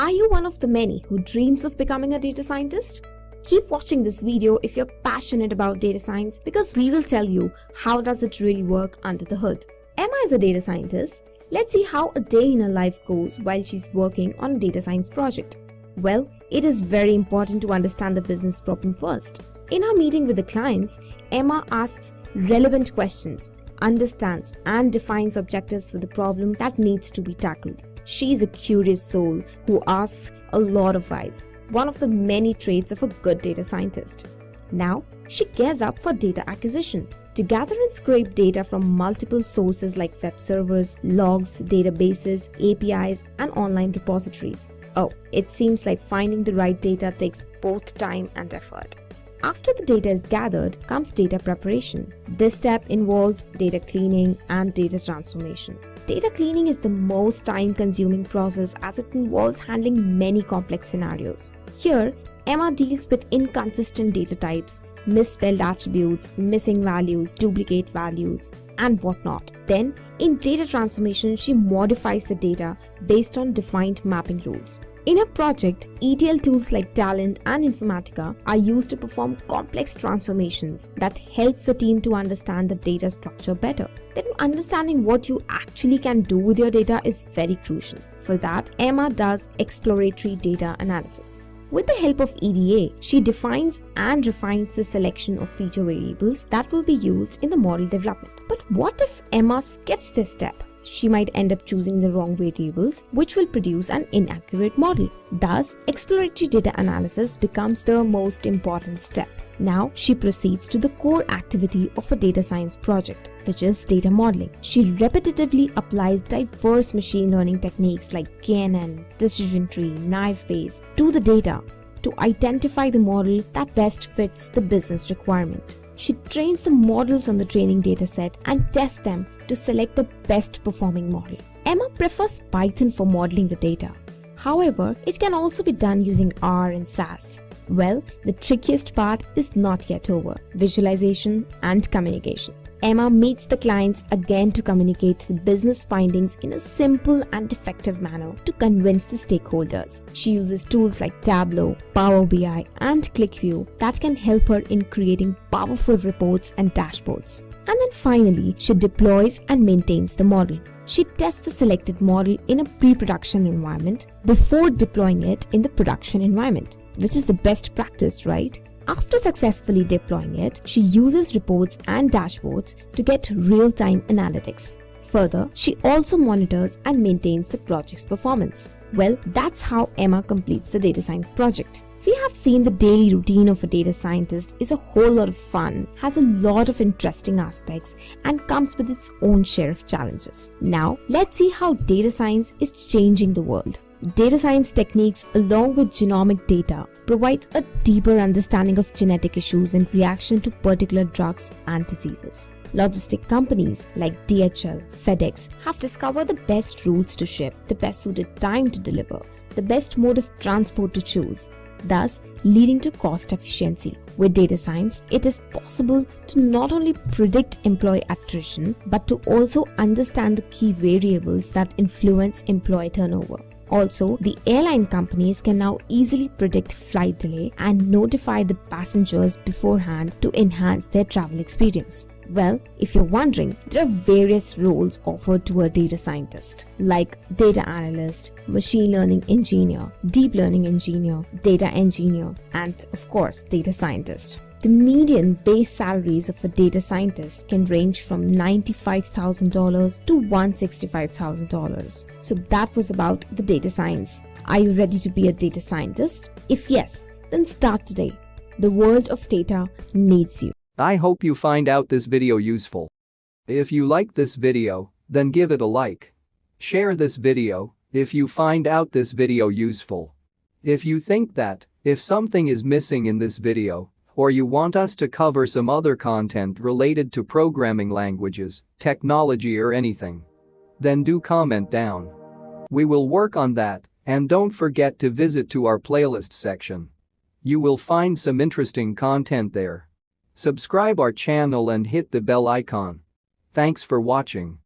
Are you one of the many who dreams of becoming a data scientist? Keep watching this video if you're passionate about data science because we will tell you how does it really work under the hood. Emma is a data scientist. Let's see how a day in her life goes while she's working on a data science project. Well, it is very important to understand the business problem first. In our meeting with the clients, Emma asks relevant questions, understands and defines objectives for the problem that needs to be tackled. She's a curious soul who asks a lot of whys, one of the many traits of a good data scientist. Now, she gears up for data acquisition to gather and scrape data from multiple sources like web servers, logs, databases, APIs, and online repositories. Oh, it seems like finding the right data takes both time and effort. After the data is gathered comes data preparation. This step involves data cleaning and data transformation. Data cleaning is the most time consuming process as it involves handling many complex scenarios. Here, Emma deals with inconsistent data types, misspelled attributes, missing values, duplicate values, and whatnot. Then, in data transformation, she modifies the data based on defined mapping rules. In a project, ETL tools like Talend and Informatica are used to perform complex transformations that helps the team to understand the data structure better. Then understanding what you actually can do with your data is very crucial. For that, Emma does exploratory data analysis. With the help of EDA, she defines and refines the selection of feature variables that will be used in the model development. But what if Emma skips this step? she might end up choosing the wrong variables, which will produce an inaccurate model. Thus, exploratory data analysis becomes the most important step. Now, she proceeds to the core activity of a data science project, which is data modeling. She repetitively applies diverse machine learning techniques like KNN, decision tree, naive Bayes to the data to identify the model that best fits the business requirement. She trains the models on the training dataset and tests them to select the best performing model. Emma prefers Python for modeling the data. However, it can also be done using R and SAS. Well, the trickiest part is not yet over, visualization and communication. Emma meets the clients again to communicate the business findings in a simple and effective manner to convince the stakeholders. She uses tools like Tableau, Power BI, and QlikView that can help her in creating powerful reports and dashboards. And then finally, she deploys and maintains the model. She tests the selected model in a pre-production environment before deploying it in the production environment, which is the best practice, right? After successfully deploying it, she uses reports and dashboards to get real-time analytics. Further, she also monitors and maintains the project's performance. Well, that's how Emma completes the data science project. We have seen the daily routine of a data scientist is a whole lot of fun, has a lot of interesting aspects, and comes with its own share of challenges. Now, let's see how data science is changing the world. Data science techniques along with genomic data provides a deeper understanding of genetic issues in reaction to particular drugs and diseases. Logistic companies like DHL, FedEx have discovered the best routes to ship, the best suited time to deliver, the best mode of transport to choose, thus leading to cost efficiency. With data science, it is possible to not only predict employee attrition, but to also understand the key variables that influence employee turnover. Also, the airline companies can now easily predict flight delay and notify the passengers beforehand to enhance their travel experience. Well, if you're wondering, there are various roles offered to a data scientist like data analyst, machine learning engineer, deep learning engineer, data engineer, and of course, data scientist. The median base salaries of a data scientist can range from $95,000 to $165,000. So that was about the data science. Are you ready to be a data scientist? If yes, then start today. The world of data needs you. I hope you find out this video useful. If you like this video, then give it a like. Share this video if you find out this video useful. If you think that, if something is missing in this video, or you want us to cover some other content related to programming languages, technology or anything, then do comment down. We will work on that and don't forget to visit to our playlist section. You will find some interesting content there. Subscribe our channel and hit the bell icon. Thanks for watching.